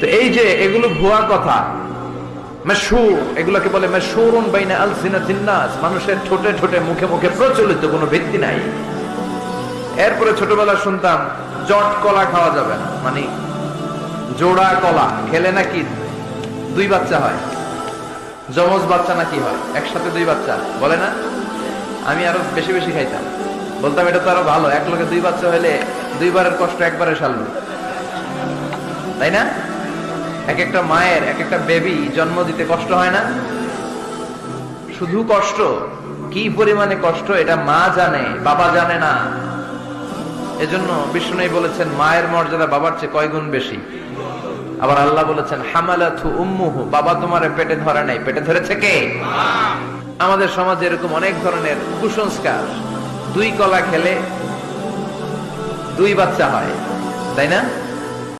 তো এই যে এগুলো ভুয়া কথা মেশুর এগুলোকে বলে মেশুরুন বাইনা মানুষের ঠোঁটে ঠোঁটে, মুখে মুখে প্রচলিত কোনো ভিত্তি নাই। এরপরে ছোটবেলা শুনতাম, জট কলা খাওয়া যাবে না মানে জোড়া কলা, খেলে নাকি দুই বাচ্চা হয়, যমজ বাচ্চা নাকি হয়, একসাথে দুই বাচ্চা, বলে না? আমি আরও বেশি বেশি খাইতাম। বলতাম, এটা তো আরও ভালো, এক লোকে দুই বাচ্চা হলে দুইবারের কষ্ট একবারে সারল। তাই না? এক একটা মায়ের এক একটা বেবি জন্ম দিতে কষ্ট হয় না? শুধু কষ্ট। কি পরিমাণে কষ্ট, এটা মা জানে, বাবা জানে না। এজন্য বিষ্ণু বলেছেন, মায়ের মর্যাদা বাবার চেয়ে কয় গুণ বেশি? আবার আল্লাহ বলেছেন হামালাথু উম্মুহু, বাবা তোমার পেটে ধরে নাই। পেটে ধরেছে কে? আমাদের সমাজে এরকম অনেক ধরনের কুসংস্কার। দুই কলা খেলে দুই বাচ্চা হয়, তাই না?